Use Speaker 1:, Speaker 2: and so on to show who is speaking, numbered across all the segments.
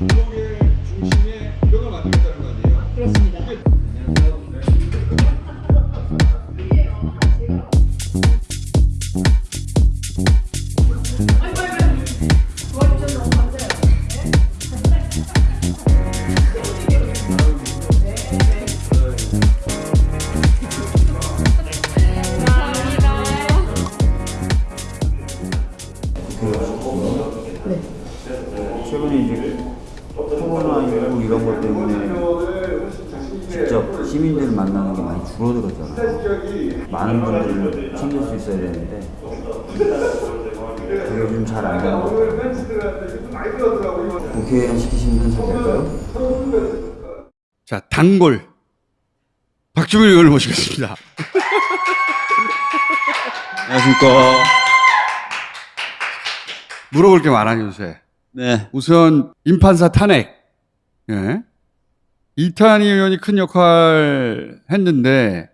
Speaker 1: 구속의 중심에 이력을 만들겠다는 거 아니에요?
Speaker 2: 그렇습니다.
Speaker 3: 최근에 이제 코로나19 이런 것 때문에 직접 시민들을 만나는 게 많이 줄어들었잖아요. 많은 분들을 챙길 수 있어야 되는데 그게 요즘 잘안 되는 것 같아요. 국회의원 잘 될까요?
Speaker 1: 자, 단골. 박주민 의원을 모시겠습니다.
Speaker 3: 안녕하십니까.
Speaker 1: 물어볼 게 많아요, 요새.
Speaker 3: 네.
Speaker 1: 우선 임판사 탄핵. 예. 이탄희 의원이 큰 역할 했는데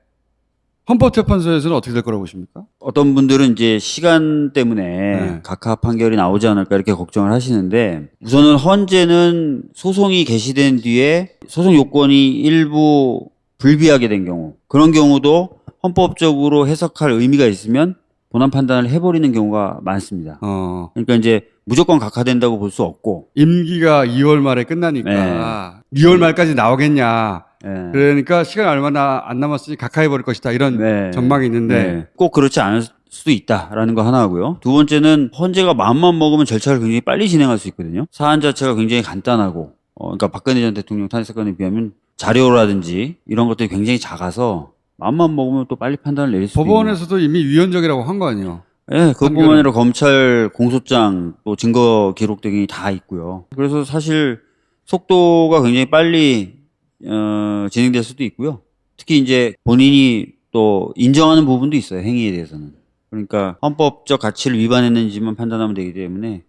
Speaker 1: 헌법재판소에서는 어떻게 될 거라고 보십니까?
Speaker 3: 어떤 분들은 이제 시간 때문에
Speaker 1: 네.
Speaker 3: 각하 판결이 나오지 않을까 이렇게 걱정을 하시는데 우선은 헌재는 소송이 개시된 뒤에 소송 요건이 일부 불비하게 된 경우 그런 경우도 헌법적으로 해석할 의미가 있으면 본안 판단을 해버리는 경우가 많습니다.
Speaker 1: 어.
Speaker 3: 그러니까 이제 무조건 각하된다고 볼 수 없고
Speaker 1: 임기가 2월 말에 끝나니까 2월 말까지 나오겠냐.
Speaker 3: 예.
Speaker 1: 그러니까 시간 얼마나 안 남았으니 각하해 버릴 것이다. 이런
Speaker 3: 네.
Speaker 1: 전망이 있는데
Speaker 3: 네. 꼭 그렇지 않을 수도 있다라는 거 하나 하고요. 두 번째는 헌재가 마음만 먹으면 절차를 굉장히 빨리 진행할 수 있거든요. 사안 자체가 굉장히 간단하고, 어, 그러니까 박근혜 전 대통령 탄핵 사건에 비하면 자료라든지 이런 것들이 굉장히 작아서 마음만 먹으면 또 빨리 판단을 내릴 수 있는.
Speaker 1: 법원에서도 이미 위헌적이라고 한 거 아니에요.
Speaker 3: 예, 그것뿐만. 아니라 검찰 공소장 또 증거 기록 등이 다 있고요. 그래서 사실 속도가 굉장히 빨리 어, 진행될 수도 있고요. 특히 이제 본인이 또 인정하는 부분도 있어요. 행위에 대해서는. 그러니까 헌법적 가치를 위반했는지만 판단하면 되기 때문에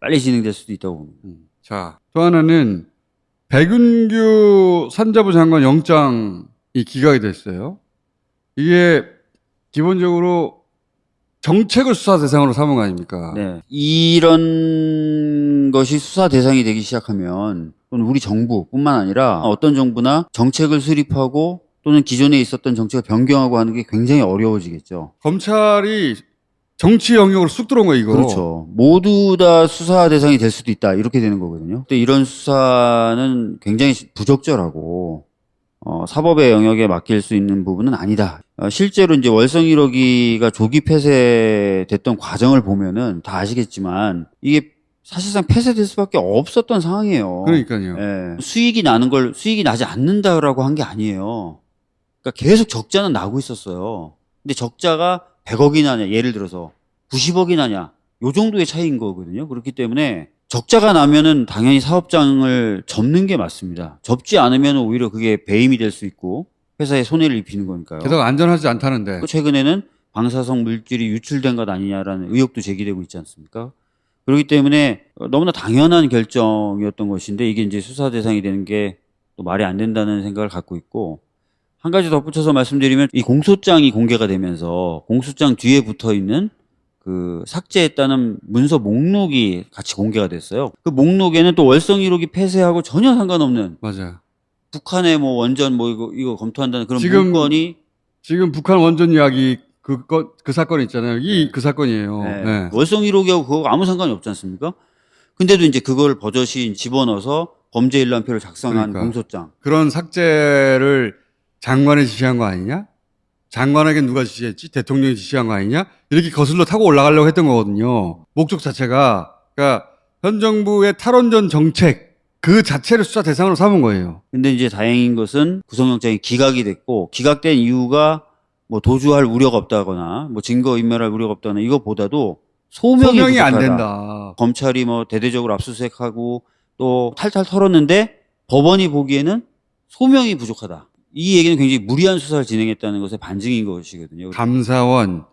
Speaker 3: 빨리 진행될 수도 있다고 봅니다.
Speaker 1: 자, 또 하나는 백은규 산자부 장관 영장이 기각이 됐어요. 이게 기본적으로 정책을 수사 대상으로 삼은 거 아닙니까?
Speaker 3: 네. 이런 것이 수사 대상이 되기 시작하면 또는 우리 정부뿐만 아니라 어떤 정부나 정책을 수립하고 또는 기존에 있었던 정책을 변경하고 하는 게 굉장히 어려워지겠죠.
Speaker 1: 검찰이 정치 영역으로 쑥 들어온 거예요, 이거.
Speaker 3: 그렇죠. 모두 다 수사 대상이 될 수도 있다. 이렇게 되는 거거든요. 근데 이런 수사는 굉장히 부적절하고 어, 사법의 영역에 맡길 수 있는 부분은 아니다. 어, 실제로 이제 월성 1호기가 조기 폐쇄됐던 과정을 보면은 다 아시겠지만 이게 사실상 폐쇄될 수밖에 없었던 상황이에요.
Speaker 1: 그러니까요.
Speaker 3: 예. 수익이 나는 걸 수익이 나지 않는다라고 한 게 아니에요. 그러니까 계속 적자는 나고 있었어요. 근데 적자가 100억이 나냐, 예를 들어서 90억이 나냐, 요 정도의 차이인 거거든요. 그렇기 때문에 적자가 나면은 당연히 사업장을 접는 게 맞습니다. 접지 않으면 오히려 그게 배임이 될 수 있고 회사에 손해를 입히는 거니까요.
Speaker 1: 게다가 안전하지 않다는데.
Speaker 3: 또 최근에는 방사성 물질이 유출된 것 아니냐라는 의혹도 제기되고 있지 않습니까? 그렇기 때문에 너무나 당연한 결정이었던 것인데 이게 이제 수사 대상이 되는 게 또 말이 안 된다는 생각을 갖고 있고 한 가지 덧붙여서 말씀드리면 이 공소장이 공개가 되면서 공소장 뒤에 붙어 있는 그 삭제했다는 문서 목록이 같이 공개가 됐어요. 그 목록에는 또 월성 1호기 폐쇄하고 전혀 상관없는
Speaker 1: 맞아요.
Speaker 3: 북한의 뭐 원전 뭐 이거 이거 검토한다는 그런
Speaker 1: 지금
Speaker 3: 문건이
Speaker 1: 지금 북한 원전 이야기 그, 거, 그 사건 있잖아요. 이 그 사건이에요.
Speaker 3: 네.
Speaker 1: 네.
Speaker 3: 월성 1호기하고 그거 아무 상관이 없지 않습니까? 근데도 이제 그걸 버젓이 집어넣어서 범죄 일람표를 작성한
Speaker 1: 그러니까.
Speaker 3: 공소장.
Speaker 1: 그런 삭제를 장관이 지시한 거 아니냐? 장관에게 누가 지시했지? 대통령이 지시한 거 아니냐? 이렇게 거슬러 타고 올라가려고 했던 거거든요. 목적 자체가. 그러니까 현 정부의 탈원전 정책 그 자체를 수사 대상으로 삼은 거예요.
Speaker 3: 근데 이제 다행인 것은 구속영장이 기각이 됐고 기각된 이유가 뭐 도주할 우려가 없다거나 뭐 증거 인멸할 우려가 없다거나 이거보다도 소명이,
Speaker 1: 소명이 안. 된다.
Speaker 3: 검찰이 뭐 대대적으로 압수수색하고 또 탈탈 털었는데 법원이 보기에는 소명이 부족하다. 이 얘기는 굉장히 무리한 수사를 진행했다는 것의 반증인 것이거든요.
Speaker 1: 감사원,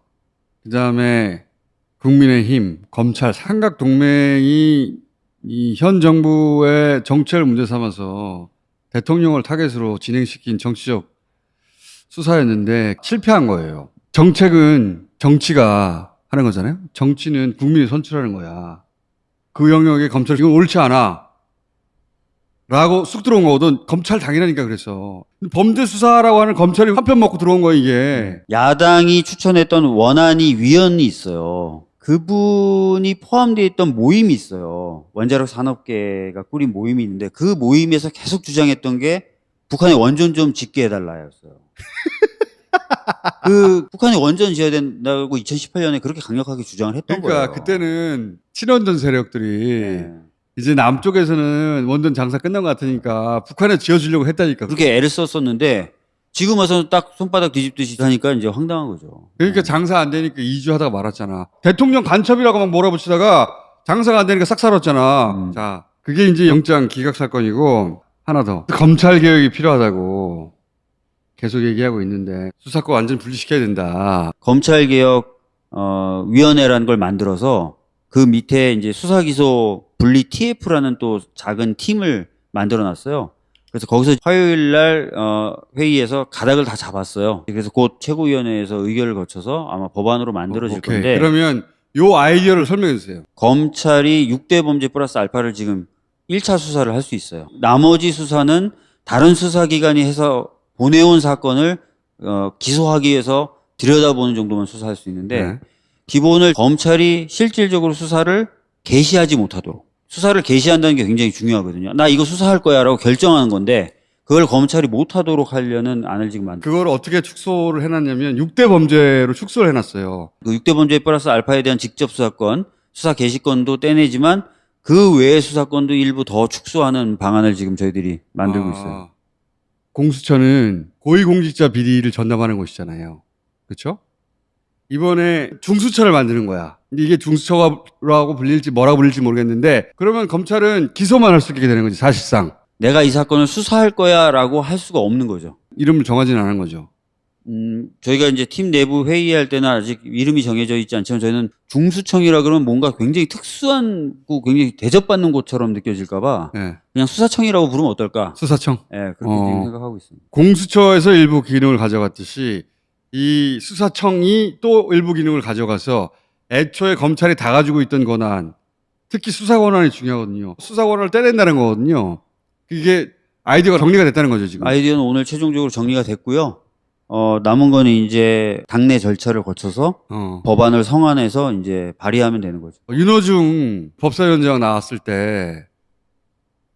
Speaker 1: 그 다음에 국민의힘, 검찰, 삼각 동맹이 이 현 정부의 정책을 문제 삼아서 대통령을 타겟으로 진행시킨 정치적 수사였는데 실패한 거예요. 정책은 정치가 하는 거잖아요. 정치는 국민이 선출하는 거야. 그 영역에 검찰이 옳지 않아. 라고 쑥 들어온 거거든. 검찰 당이라니까 그랬어. 범죄 수사라고 하는 검찰이 한 편 먹고 들어온 거야, 이게.
Speaker 3: 야당이 추천했던 원안위 위원이 있어요. 그분이 포함되어 있던 모임이 있어요. 원자력 산업계가 꾸린 모임이 있는데 그 모임에서 계속 주장했던 게 북한에 원전 좀 짓게 해달라였어요. 그 북한에 원전 지어야 된다고 2018년에 그렇게 강력하게 주장을 했던
Speaker 1: 그러니까
Speaker 3: 거예요.
Speaker 1: 그때는 친원전 세력들이
Speaker 3: 네.
Speaker 1: 이제 남쪽에서는 원전 장사 끝난 것 같으니까 북한에 지어주려고 했다니까.
Speaker 3: 그렇게 애를 썼었는데 지금 와서는 딱 손바닥 뒤집듯이 하니까 이제 황당한 거죠.
Speaker 1: 그러니까 장사 안 되니까 2주 하다가 말았잖아. 대통령 간첩이라고 막 몰아붙이다가 장사가 안 되니까 싹 살았잖아.
Speaker 3: 음.
Speaker 1: 자, 그게 이제 영장 기각 사건이고 하나 더. 검찰 개혁이 필요하다고 계속 얘기하고 있는데 수사권 완전 분리시켜야 된다.
Speaker 3: 검찰 개혁 어, 위원회라는 걸 만들어서 그 밑에 이제 수사 기소 분리 TF라는 또 작은 팀을 만들어 놨어요. 그래서 거기서 화요일 날 어, 회의에서 가닥을 다 잡았어요. 그래서 곧 최고위원회에서 의결을 거쳐서 아마 법안으로 만들어질
Speaker 1: 오케이.
Speaker 3: 건데
Speaker 1: 그러면 요 아이디어를 설명해 주세요.
Speaker 3: 검찰이 6대 범죄 플러스 알파를 지금 1차 수사를 할 수 있어요. 나머지 수사는 다른 수사기관이 해서 보내온 사건을 어, 기소하기 위해서 들여다보는 정도만 수사할 수 있는데
Speaker 1: 네.
Speaker 3: 기본을 검찰이 실질적으로 수사를 개시하지 못하도록 수사를 개시한다는 게 굉장히 중요하거든요. 나 이거 수사할 거야라고 결정하는 건데 그걸 검찰이 못 하도록 하려는 안을 지금 만들.
Speaker 1: 그걸 어떻게 축소를 해놨냐면 6대 범죄로 축소를 해놨어요.
Speaker 3: 그 6대 범죄 플러스 알파에 대한 직접 수사권, 수사 개시권도 떼내지만 그 외의 수사권도 일부 더 축소하는 방안을 지금 저희들이 만들고
Speaker 1: 아,
Speaker 3: 있어요.
Speaker 1: 공수처는 고위공직자 비리를 전담하는 곳이잖아요. 그렇죠? 이번에 중수처를 만드는 거야. 이게 중수처라고 불릴지 뭐라고 불릴지 모르겠는데 그러면 검찰은 기소만 할 수 있게 되는 거지 사실상
Speaker 3: 내가 이 사건을 수사할 거야라고 할 수가 없는 거죠.
Speaker 1: 이름을 정하지는 않은 거죠.
Speaker 3: 음, 저희가 이제 팀 내부 회의할 때는 아직 이름이 정해져 있지 않지만 저희는 중수청이라 그러면 뭔가 굉장히 특수한 곳, 굉장히 대접받는 곳처럼 느껴질까봐
Speaker 1: 예.
Speaker 3: 그냥 수사청이라고 부르면 어떨까?
Speaker 1: 수사청
Speaker 3: 예, 그렇게
Speaker 1: 어.
Speaker 3: 생각하고 있습니다.
Speaker 1: 공수처에서 일부 기능을 가져갔듯이 이 수사청이 또 일부 기능을 가져가서 애초에 검찰이 다 가지고 있던 권한 특히 수사 권한이 중요하거든요. 수사 권한을 떼낸다는 거거든요. 이게 아이디어가 정리가 됐다는 거죠 지금.
Speaker 3: 아이디어는 오늘 최종적으로 정리가 됐고요. 어, 남은 거는 이제 당내 절차를 거쳐서
Speaker 1: 어.
Speaker 3: 법안을 성안해서 이제 발의하면 되는 거죠.
Speaker 1: 윤호중 법사위원장 나왔을 때,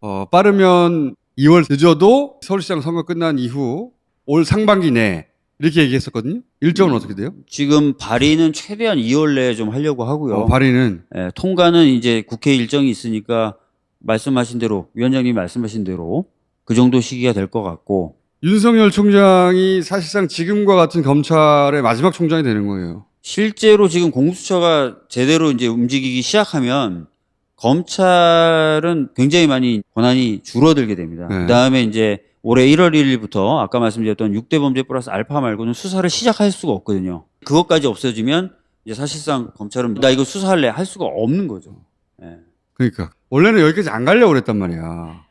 Speaker 1: 어, 빠르면 2월 늦어도 서울시장 선거 끝난 이후 올 상반기 내 이렇게 얘기했었거든요. 일정은 어떻게 돼요?
Speaker 3: 지금 발의는 최대한 2월 내에 좀 하려고 하고요.
Speaker 1: 어, 발의는
Speaker 3: 예, 통과는 이제 국회 일정이 있으니까 말씀하신 대로 위원장님이 말씀하신 대로 그 정도 시기가 될 것 같고
Speaker 1: 윤석열 총장이 사실상 지금과 같은 검찰의 마지막 총장이 되는 거예요.
Speaker 3: 실제로 지금 공수처가 제대로 이제 움직이기 시작하면 검찰은 굉장히 많이 권한이 줄어들게 됩니다.
Speaker 1: 네.
Speaker 3: 그 다음에 이제 올해 1월 1일부터 아까 말씀드렸던 6대 범죄 플러스 알파 말고는 수사를 시작할 수가 없거든요. 그것까지 없어지면 이제 사실상 검찰은 나 이거 수사할래 할 수가 없는 거죠. 예.
Speaker 1: 그러니까 원래는 여기까지 안 가려고 그랬단 말이야.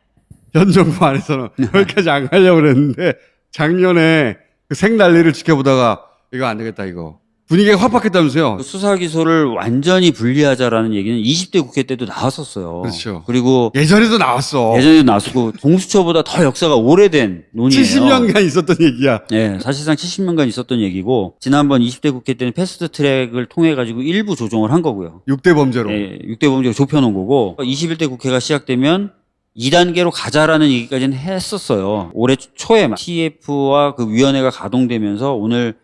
Speaker 1: 현 정부 안에서는 여기까지 안 가려고 그랬는데 작년에 그 생난리를 지켜보다가 이거 안 되겠다 이거 분위기가 확박했다면서요.
Speaker 3: 그 수사 기소를 완전히 분리하자라는 얘기는 20대 국회 때도 나왔었어요.
Speaker 1: 그렇죠.
Speaker 3: 그리고
Speaker 1: 예전에도 나왔어.
Speaker 3: 예전에도 나왔고 공수처보다 더 역사가 오래된 논의예요.
Speaker 1: 70년간 있었던 얘기야.
Speaker 3: 예, 사실상 70년간 있었던 얘기고 지난번 20대 국회 때는 패스트 트랙을 통해 가지고 일부 조정을 한 거고요.
Speaker 1: 6대 범죄로.
Speaker 3: 예, 6대 범죄가 좁혀 놓은 거고 21대 국회가 시작되면 2단계로 가자라는 얘기까지는 했었어요. 올해 초에 TF와 그 위원회가 가동되면서 오늘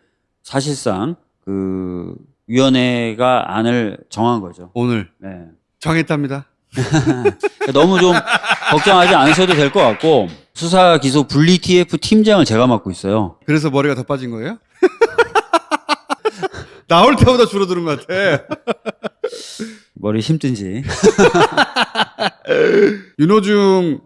Speaker 3: 사실상 그 위원회가 안을 정한 거죠.
Speaker 1: 오늘
Speaker 3: 네.
Speaker 1: 정했답니다.
Speaker 3: 너무 좀 걱정하지 않으셔도 될 것 같고 수사 기소 분리 TF 팀장을 제가 맡고 있어요.
Speaker 1: 그래서 머리가 더 빠진 거예요? 나올 때보다 줄어드는 것 같아.
Speaker 3: 머리 힘든지.
Speaker 1: 윤호중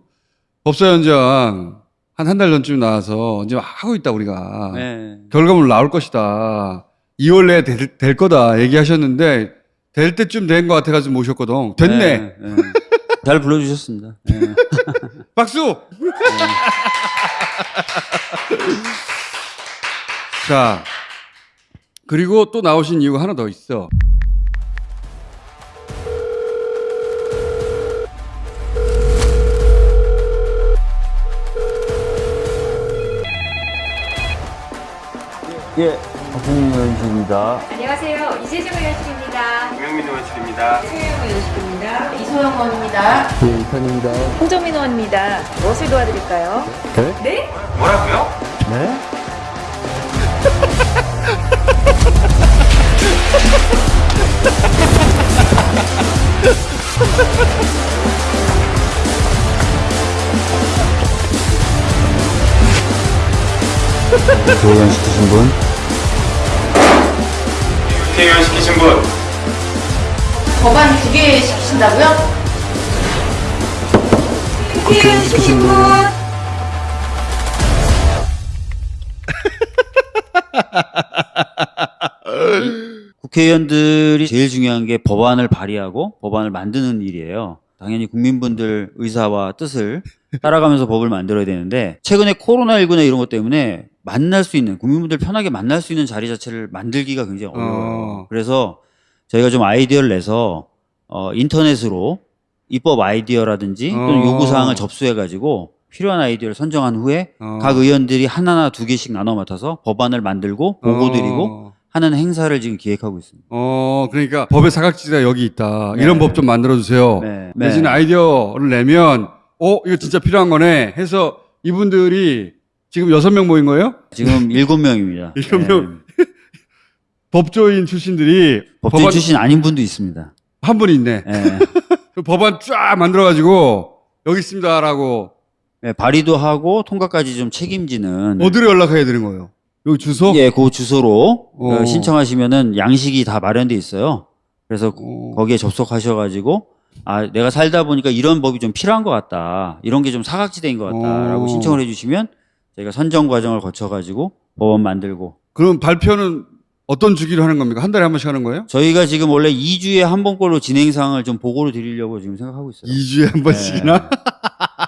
Speaker 1: 법사위원장 한 한 달 전쯤 나와서 이제 하고 있다 우리가
Speaker 3: 네.
Speaker 1: 결과물 나올 것이다. 2월 내에 될, 될 거다 얘기하셨는데 될 때쯤 된 것 같아가지고 모셨거든. 됐네.
Speaker 3: 네, 네. 잘 불러주셨습니다. 네.
Speaker 1: 박수! 네. 자, 그리고 또 나오신 이유가 하나 더 있어.
Speaker 3: 예. 박홍민 의원입니다.
Speaker 2: 안녕하세요. 이재정 의원실입니다.
Speaker 4: 김영민 의원실입니다.
Speaker 2: 최영 의원실입니다. 이소영 의원입니다.
Speaker 5: 이편입니다.
Speaker 2: 홍정민 의원입니다. 무엇을 도와드릴까요? 네?
Speaker 4: 뭐라고요?
Speaker 5: 네?
Speaker 3: 의원 시키신 분?
Speaker 4: 국회의원 시키신 분.
Speaker 2: 법안 두개 시키신다고요? 국회의원 시키신 분.
Speaker 3: 국회의원들이 제일 중요한 게 법안을 발의하고 법안을 만드는 일이에요. 당연히 국민분들 의사와 뜻을 따라가면서 법을 만들어야 되는데 최근에 코로나19나 이런 것 때문에 만날 수 있는 국민분들 편하게 만날 수 있는 자리 자체를 만들기가 굉장히 어려워요.
Speaker 1: 어.
Speaker 3: 그래서 저희가 좀 아이디어를 내서 어, 인터넷으로 입법 아이디어라든지 또는
Speaker 1: 어.
Speaker 3: 요구 사항을 접수해 가지고 필요한 아이디어를 선정한 후에
Speaker 1: 어.
Speaker 3: 각 의원들이 하나나 두 개씩 나눠 맡아서 법안을 만들고 보고 드리고
Speaker 1: 어.
Speaker 3: 하는 행사를 지금 기획하고 있습니다.
Speaker 1: 어, 그러니까 법의 사각지대가 여기 있다.
Speaker 3: 네.
Speaker 1: 이런 법 좀 만들어 주세요.
Speaker 3: 네.
Speaker 1: 내지는
Speaker 3: 네.
Speaker 1: 아이디어를 내면 어, 이거 진짜 필요한 거네 해서 이분들이 지금 여섯 명 모인 거예요?
Speaker 3: 지금 일곱 명입니다.
Speaker 1: 일곱 명. 법조인 출신들이
Speaker 3: 법조인
Speaker 1: 법안
Speaker 3: 출신 아닌 분도 있습니다.
Speaker 1: 한 분이 있네.
Speaker 3: 예.
Speaker 1: 그 법안 쫙 만들어 가지고 여기 있습니다라고
Speaker 3: 예, 발의도 하고 통과까지 좀 책임지는
Speaker 1: 어디로 연락해야 되는 거예요? 여기 주소?
Speaker 3: 예, 그 주소로
Speaker 1: 어.
Speaker 3: 어, 신청하시면은 양식이 다 마련돼 있어요. 그래서
Speaker 1: 어.
Speaker 3: 거기에 접속하셔가지고 아 내가 살다 보니까 이런 법이 좀 필요한 것 같다, 이런 게 좀 사각지대인 것 같다라고
Speaker 1: 어.
Speaker 3: 신청을 해주시면 저희가 선정 과정을 거쳐가지고 법안 만들고
Speaker 1: 그럼 발표는 어떤 주기로 하는 겁니까? 한 달에 한 번씩 하는 거예요?
Speaker 3: 저희가 지금 원래 2주에 한 번꼴로 진행 사항을 좀 보고를 드리려고 지금 생각하고 있어요.
Speaker 1: 2주에 한 번씩이나?
Speaker 3: 네.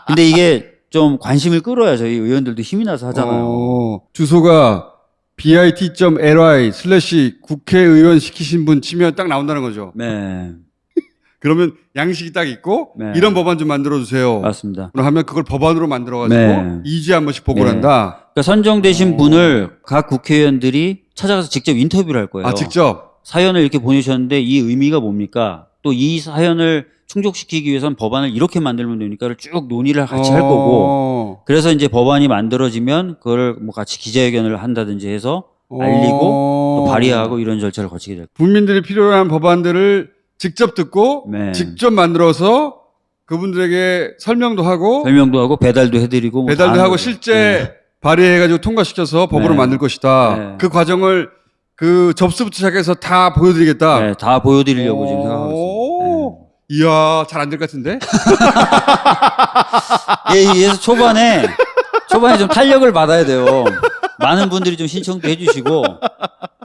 Speaker 3: 근데 이게 좀 관심을 끌어야 저희 의원들도 힘이 나서 하잖아요.
Speaker 1: 어, 주소가 bit.ly 슬래시 국회의원 시키신 분 치면 딱 나온다는 거죠.
Speaker 3: 네,
Speaker 1: 그러면 양식이 딱 있고
Speaker 3: 네.
Speaker 1: 이런 법안 좀 만들어 주세요.
Speaker 3: 맞습니다.
Speaker 1: 하면 그걸 법안으로 만들어 가지고
Speaker 3: 네.
Speaker 1: 2주에 한 번씩 보고를
Speaker 3: 네.
Speaker 1: 한다.
Speaker 3: 그러니까 선정되신
Speaker 1: 어.
Speaker 3: 분을 각 국회의원들이 찾아가서 직접 인터뷰를 할 거예요.
Speaker 1: 아, 직접?
Speaker 3: 사연을 이렇게 보내셨는데 이 의미가 뭡니까? 또 이 사연을 충족시키기 위해선 법안을 이렇게 만들면 됩니까를 쭉 논의를 같이 할 거고.
Speaker 1: 어.
Speaker 3: 그래서 이제 법안이 만들어지면 그걸 뭐 같이 기자회견을 한다든지 해서 알리고 또
Speaker 1: 어.
Speaker 3: 발의하고 이런 절차를 거치게 될
Speaker 1: 국민들이 필요한 법안들을 직접 듣고
Speaker 3: 네.
Speaker 1: 직접 만들어서 그분들에게 설명도 하고
Speaker 3: 설명도 하고 배달도 해드리고 뭐
Speaker 1: 배달도 하고. 실제
Speaker 3: 네.
Speaker 1: 발의해가지고 통과시켜서 법으로
Speaker 3: 네.
Speaker 1: 만들 것이다.
Speaker 3: 네.
Speaker 1: 그 과정을 그 접수부터 시작해서 다 보여드리겠다.
Speaker 3: 네, 다 보여드리려고 지금 생각하고
Speaker 1: 오.
Speaker 3: 있습니다.
Speaker 1: 이야, 잘 안 될 것 같은데?
Speaker 3: 네. 예, 그래서 초반에 초반에 좀 탄력을 받아야 돼요. 많은 분들이 좀 신청도 해주시고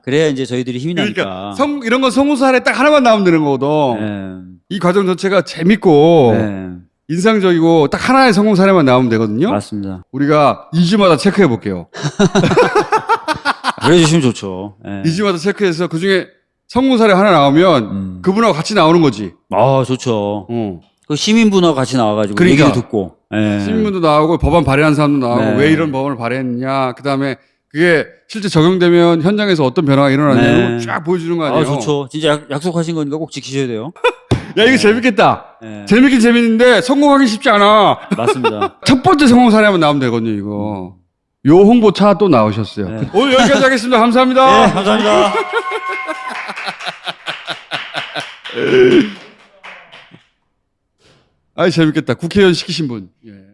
Speaker 3: 그래야 이제 저희들이 힘이
Speaker 1: 그러니까
Speaker 3: 나니까.
Speaker 1: 성, 이런 건 성우 사례 딱 하나만 나오면 되는 거거든.
Speaker 3: 네.
Speaker 1: 이 과정 전체가 재밌고
Speaker 3: 네.
Speaker 1: 인상적이고 딱 하나의 성공 사례만 나오면 되거든요.
Speaker 3: 맞습니다.
Speaker 1: 우리가 2주마다 체크해 볼게요.
Speaker 3: 그래 주시면 좋죠. 네.
Speaker 1: 2주마다 체크해서 그 중에 성공 사례 하나 나오면
Speaker 3: 음.
Speaker 1: 그분하고 같이 나오는 거지.
Speaker 3: 아 좋죠.
Speaker 1: 어.
Speaker 3: 그 시민분하고 같이 나와가지고
Speaker 1: 그러니까.
Speaker 3: 얘기도 듣고. 네.
Speaker 1: 시민분도 나오고 법안 발의한 사람도 나오고
Speaker 3: 네.
Speaker 1: 왜 이런 법안을 발의했냐. 그 다음에 그게 실제 적용되면 현장에서 어떤 변화가 일어나냐
Speaker 3: 네.
Speaker 1: 걸쫙 보여주는 거 아니에요.
Speaker 3: 아 좋죠. 진짜 약, 약속하신 거니까 꼭 지키셔야 돼요.
Speaker 1: 야 이거 재밌겠다.
Speaker 3: 네.
Speaker 1: 재밌긴 재밌는데 성공하기 쉽지 않아.
Speaker 3: 맞습니다.
Speaker 1: 첫 번째 성공 사례만 나오면 되거든요 이거. 요 홍보차 또 나오셨어요.
Speaker 3: 네.
Speaker 1: 오늘 여기까지 하겠습니다. 감사합니다.
Speaker 3: 네, 감사합니다.
Speaker 1: 아이 재밌겠다. 국회의원 시키신 분. 예.